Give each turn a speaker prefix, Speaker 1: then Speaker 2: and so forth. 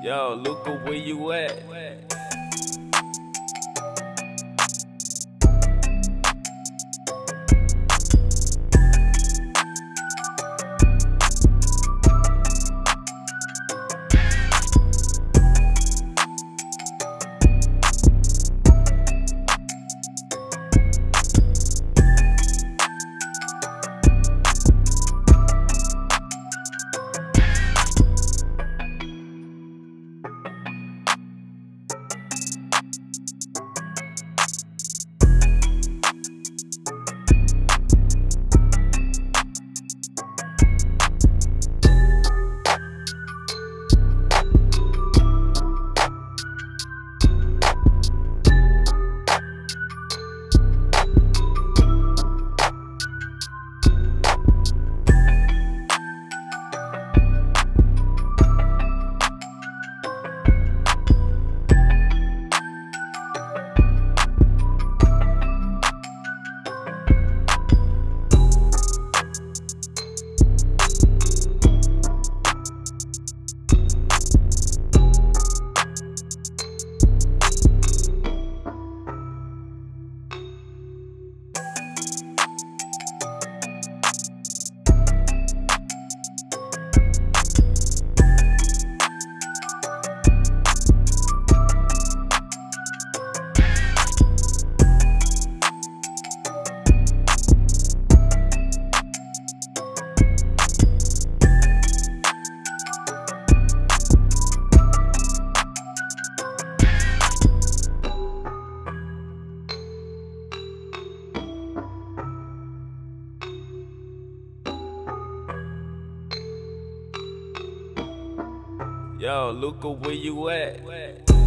Speaker 1: Yo, Luca, where you at? Yo, Luca, where you at?